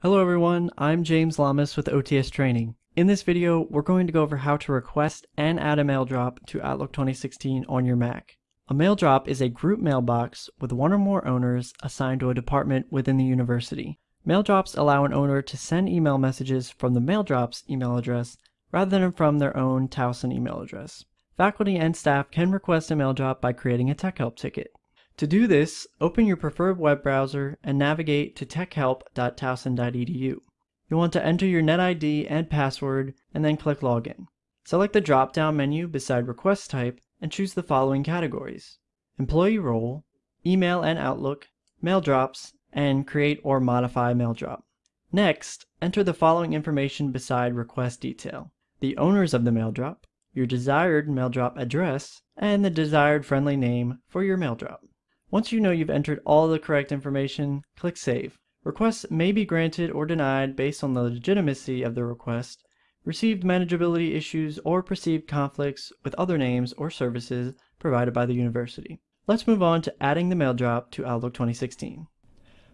Hello everyone, I'm James Lamas with OTS Training. In this video, we're going to go over how to request and add a mail drop to Outlook 2016 on your Mac. A mail drop is a group mailbox with one or more owners assigned to a department within the university. Mail drops allow an owner to send email messages from the mail drop's email address rather than from their own Towson email address. Faculty and staff can request a mail drop by creating a tech help ticket. To do this, open your preferred web browser and navigate to techhelp.towson.edu. You'll want to enter your NetID and password and then click Login. Select the drop-down menu beside Request Type and choose the following categories. Employee Role, Email and Outlook, Mail Drops, and Create or Modify Mail Drop. Next, enter the following information beside Request Detail. The owners of the mail drop, your desired mail drop address, and the desired friendly name for your mail drop. Once you know you've entered all the correct information, click Save. Requests may be granted or denied based on the legitimacy of the request, received manageability issues, or perceived conflicts with other names or services provided by the university. Let's move on to adding the mail drop to Outlook 2016.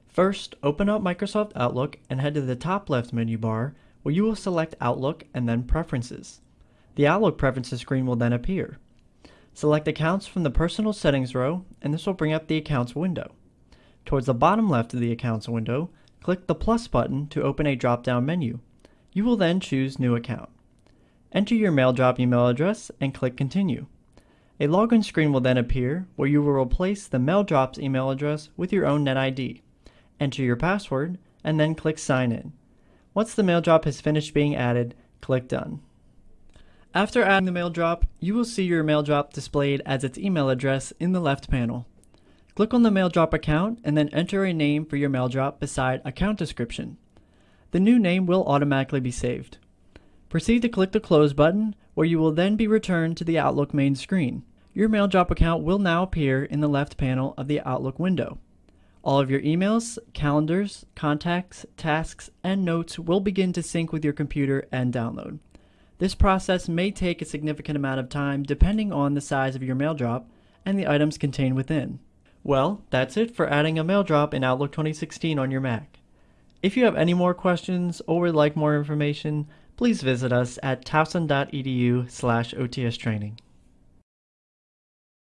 First, open up Microsoft Outlook and head to the top left menu bar where you will select Outlook and then Preferences. The Outlook Preferences screen will then appear. Select Accounts from the Personal Settings row, and this will bring up the Accounts window. Towards the bottom left of the Accounts window, click the plus button to open a drop-down menu. You will then choose New Account. Enter your MailDrop email address and click Continue. A login screen will then appear where you will replace the MailDrop's email address with your own NetID. Enter your password and then click Sign In. Once the MailDrop has finished being added, click Done. After adding the mail drop, you will see your mail drop displayed as its email address in the left panel. Click on the mail drop account and then enter a name for your mail drop beside account description. The new name will automatically be saved. Proceed to click the close button where you will then be returned to the Outlook main screen. Your mail drop account will now appear in the left panel of the Outlook window. All of your emails, calendars, contacts, tasks, and notes will begin to sync with your computer and download. This process may take a significant amount of time depending on the size of your mail drop and the items contained within. Well, that's it for adding a mail drop in Outlook 2016 on your Mac. If you have any more questions or would like more information, please visit us at towson.edu slash OTS training.